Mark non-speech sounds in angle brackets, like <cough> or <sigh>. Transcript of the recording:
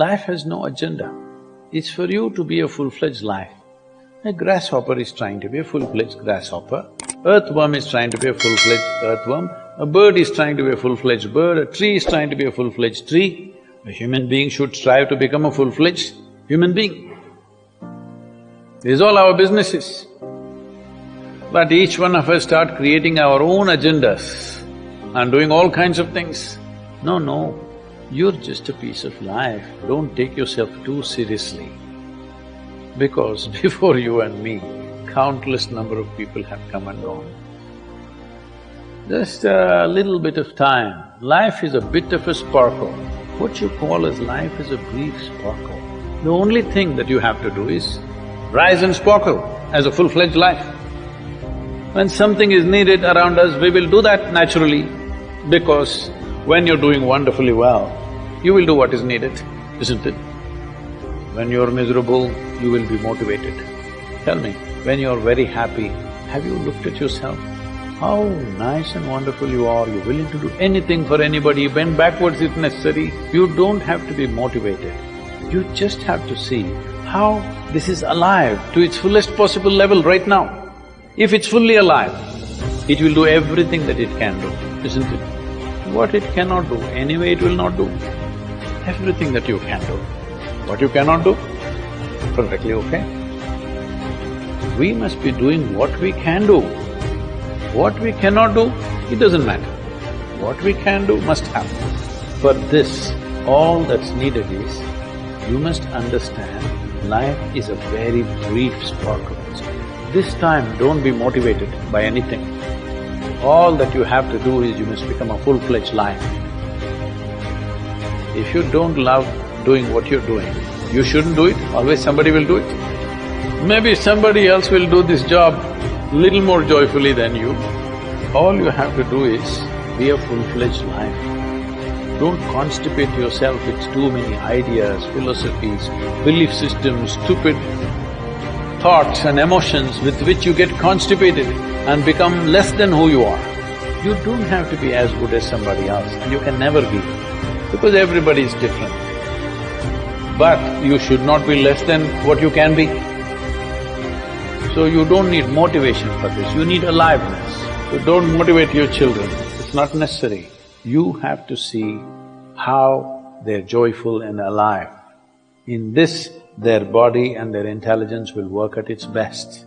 Life has no agenda. It's for you to be a full-fledged life. A grasshopper is trying to be a full-fledged grasshopper, earthworm is trying to be a full-fledged earthworm, a bird is trying to be a full-fledged bird, a tree is trying to be a full-fledged tree. A human being should strive to become a full-fledged human being. This is all our business is. But each one of us start creating our own agendas and doing all kinds of things. No, no, you're just a piece of life, don't take yourself too seriously. Because <laughs> before you and me, countless number of people have come and gone. Just a little bit of time, life is a bit of a sparkle. What you call as life is a brief sparkle. The only thing that you have to do is rise and sparkle as a full-fledged life. When something is needed around us, we will do that naturally because when you're doing wonderfully well, you will do what is needed, isn't it? When you're miserable, you will be motivated. Tell me, when you're very happy, have you looked at yourself? How nice and wonderful you are, you're willing to do anything for anybody, bend backwards if necessary. You don't have to be motivated. You just have to see how this is alive to its fullest possible level right now. If it's fully alive, it will do everything that it can do, isn't it? What it cannot do, anyway it will not do. Everything that you can do. What you cannot do, perfectly okay. We must be doing what we can do. What we cannot do, it doesn't matter. What we can do must happen. For this, all that's needed is, you must understand life is a very brief sparkle. This time, don't be motivated by anything. All that you have to do is you must become a full-fledged life. If you don't love doing what you're doing, you shouldn't do it, always somebody will do it. Maybe somebody else will do this job little more joyfully than you. All you have to do is be a full-fledged life. Don't constipate yourself with too many ideas, philosophies, belief systems, stupid thoughts and emotions with which you get constipated and become less than who you are. You don't have to be as good as somebody else you can never be because everybody is different. But you should not be less than what you can be. So you don't need motivation for this, you need aliveness. So don't motivate your children, it's not necessary. You have to see how they're joyful and alive. In this, their body and their intelligence will work at its best.